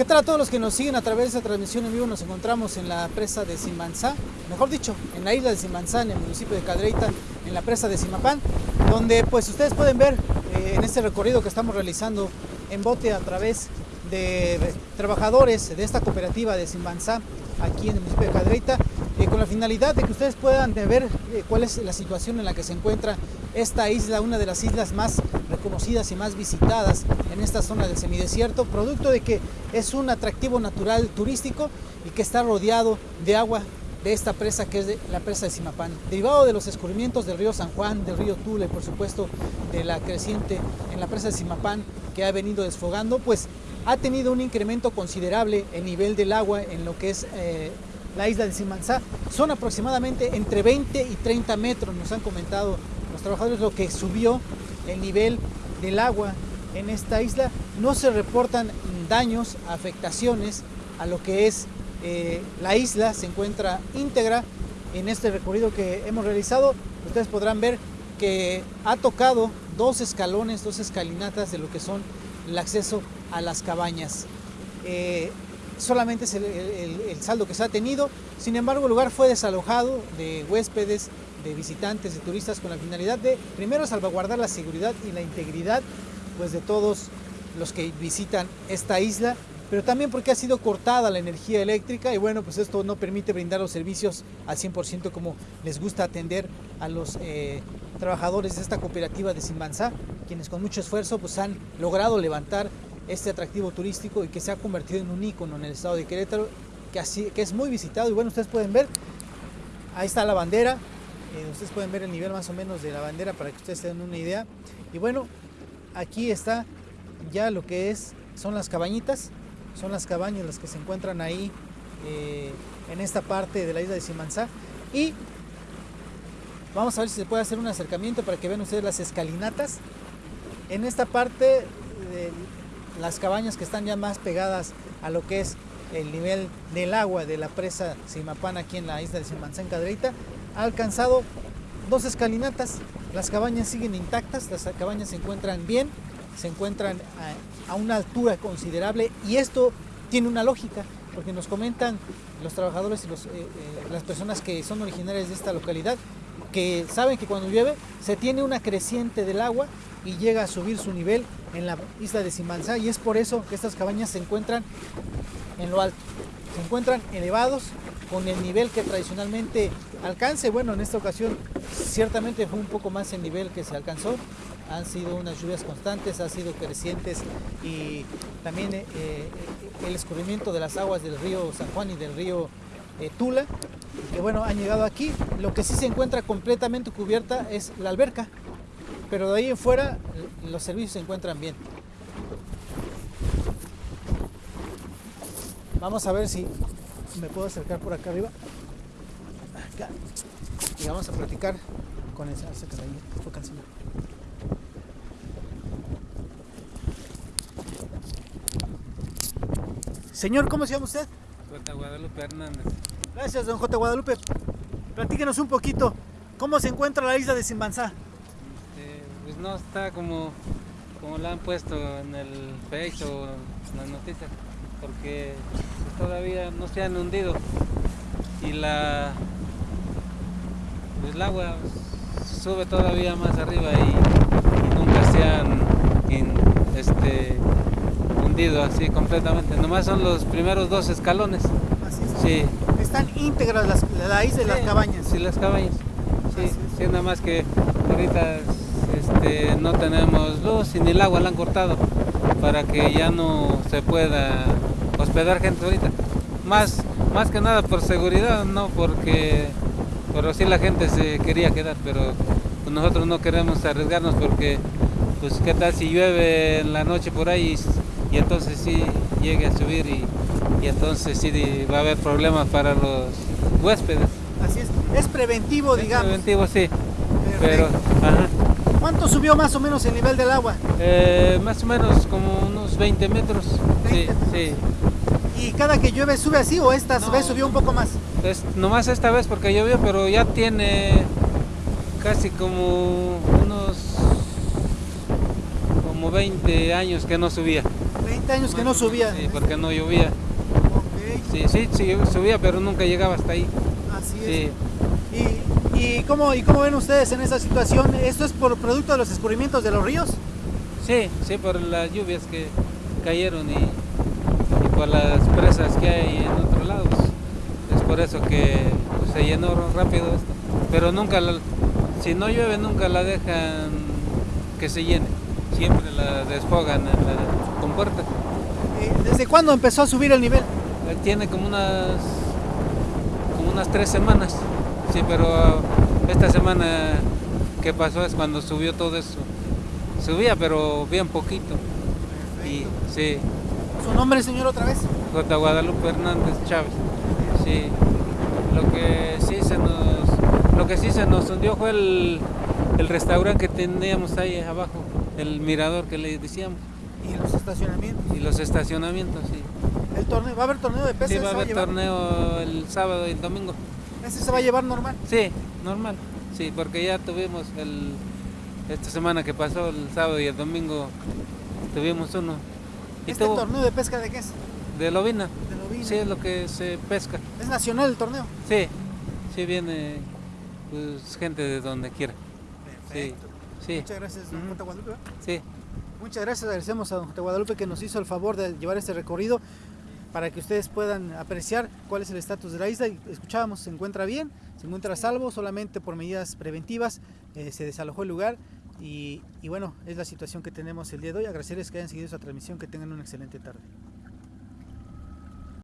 ¿Qué tal a todos los que nos siguen a través de esta transmisión en vivo? Nos encontramos en la presa de Simanzá, mejor dicho, en la isla de Simanzá, en el municipio de Cadreita, en la presa de Simapán, donde pues ustedes pueden ver eh, en este recorrido que estamos realizando en bote a través de trabajadores de esta cooperativa de Simanzá, aquí en el municipio de Cadreita, eh, con la finalidad de que ustedes puedan ver eh, cuál es la situación en la que se encuentra esta isla, una de las islas más reconocidas y más visitadas en esta zona del semidesierto, producto de que es un atractivo natural turístico y que está rodeado de agua de esta presa que es la presa de Simapán. Derivado de los escurrimientos del río San Juan, del río Tula y por supuesto de la creciente en la presa de Simapán que ha venido desfogando, pues ha tenido un incremento considerable el nivel del agua en lo que es eh, la isla de Simanzá. Son aproximadamente entre 20 y 30 metros, nos han comentado los trabajadores, lo que subió el nivel del agua en esta isla. No se reportan daños, afectaciones a lo que es eh, la isla, se encuentra íntegra en este recorrido que hemos realizado. Ustedes podrán ver que ha tocado dos escalones, dos escalinatas de lo que son el acceso a las cabañas. Eh, solamente es el, saldo que se ha tenido, sin embargo el lugar fue desalojado de huéspedes, de visitantes, de turistas con la finalidad de primero salvaguardar la seguridad y la integridad pues, de todos los que visitan esta isla, pero también porque ha sido cortada la energía eléctrica y bueno, pues esto no permite brindar los servicios al 100% como les gusta atender a los eh, trabajadores de esta cooperativa de Simbanzá, quienes con mucho esfuerzo pues han logrado levantar este atractivo turístico y que se ha convertido en un ícono en el estado de Querétaro, que, así, que es muy visitado. Y bueno, ustedes pueden ver, ahí está la bandera, eh, ustedes pueden ver el nivel más o menos de la bandera para que ustedes tengan una idea. Y bueno, aquí está ya lo que es, son las cabañitas, son las cabañas las que se encuentran ahí eh, en esta parte de la isla de Simanzá. Y vamos a ver si se puede hacer un acercamiento para que vean ustedes las escalinatas. En esta parte las cabañas que están ya más pegadas a lo que es el nivel del agua de la presa Simapán aquí en la isla de Simanzán Cadreita, ha alcanzado dos escalinatas. Las cabañas siguen intactas, las cabañas se encuentran bien, se encuentran a, una altura considerable y esto tiene una lógica, porque nos comentan los trabajadores y eh, eh, las personas que son originarias de esta localidad, que saben que cuando llueve se tiene una creciente del agua y llega a subir su nivel en la isla de Simanzá y es por eso que estas cabañas se encuentran en lo alto. Se encuentran elevados con el nivel que tradicionalmente alcance. Bueno, en esta ocasión ciertamente fue un poco más el nivel que se alcanzó. Han sido unas lluvias constantes, han sido crecientes y también eh, eh, el escurrimiento de las aguas del río San Juan y del río eh, Tula, que bueno, han llegado aquí. Lo que sí se encuentra completamente cubierta es la alberca, pero de ahí en fuera los servicios se encuentran bien. Vamos a ver si me puedo acercar por acá arriba. Y vamos a platicar con esa Señor, ¿cómo se llama usted? J. Guadalupe Hernández. Gracias, don J. Guadalupe. Platíquenos un poquito, ¿cómo se encuentra la isla de Simbanzá? no está como, como la han puesto en el Face o en las noticias, porque todavía no se han hundido y la pues el agua sube todavía más arriba y, nunca se han este, hundido así completamente. Nomás son los primeros dos escalones. Sí. Están íntegras las, la isla y las cabañas. Sí, las cabañas. Sí, sí, nada más que ahorita este, no tenemos luz y ni el agua la han cortado para que ya no se pueda hospedar gente ahorita. Más, más que nada por seguridad, no porque, pero sí la gente se quería quedar, pero pues nosotros no queremos arriesgarnos porque, pues qué tal si llueve en la noche por ahí y, entonces sí llegue a subir y, entonces sí va a haber problemas para los huéspedes. Así es, es preventivo, digamos. Preventivo, sí. Pero, ¿Cuánto subió más o menos el nivel del agua? Eh, más o menos como unos 20 metros. sí, sí. ¿Y cada que llueve sube así o esta vez subió un poco más? Es, nomás esta vez porque llovió, pero ya tiene casi como unos como 20 años que no subía. 20 años que no subía. Sí, porque no llovía. Ok, Sí, sí, sí, subía, pero nunca llegaba hasta ahí. así es. Sí, ¿Y, y, cómo, ¿Y cómo ven ustedes en esa situación? ¿Esto es por producto de los escurrimientos de los ríos? sí, sí, por las lluvias que cayeron y, y por las presas que hay en otro lado. pues, es por eso que pues, se llenó rápido esto. Pero nunca, la- si no llueve, nunca la dejan que se llene. Siempre la desfogan en la compuerta. Eh, ¿Desde cuándo empezó a subir el nivel? Eh, Tiene como unas como unas tres semanas. Sí, pero esta semana que pasó es cuando subió todo eso. Subía, pero bien poquito. Y sí, ¿Su nombre, señor, otra vez? J. Guadalupe Hernández Chávez. Sí. Lo que sí se nos lo que sí se nos hundió fue el, el restaurante que teníamos ahí abajo, el mirador que le decíamos Y los estacionamientos. y los estacionamientos, sí. El torneo, ¿Va a haber torneo de pesas? Sí, va a ¿Se haber torneo el sábado y el domingo. ¿Ese se va a llevar normal? Sí, normal. Sí, porque ya tuvimos el esta semana que pasó el sábado y el domingo tuvimos uno. ¿Este tuvo torneo de pesca de qué es? de lobina. De lobina. Sí, es lo que se pesca. ¿Es nacional el torneo? Sí, sí viene pues, gente de donde quiera. Sí, sí, Muchas gracias, don Ujú. J. Guadalupe. sí. Muchas gracias, agradecemos a don J. Guadalupe que nos hizo el favor de llevar este recorrido para que ustedes puedan apreciar cuál es el estatus de la isla. Escuchábamos, se encuentra bien, se encuentra a salvo, solamente por medidas preventivas eh, se desalojó el lugar. Y, y bueno, es la situación que tenemos el día de hoy. Agradecerles que hayan seguido esta transmisión, que tengan una excelente tarde.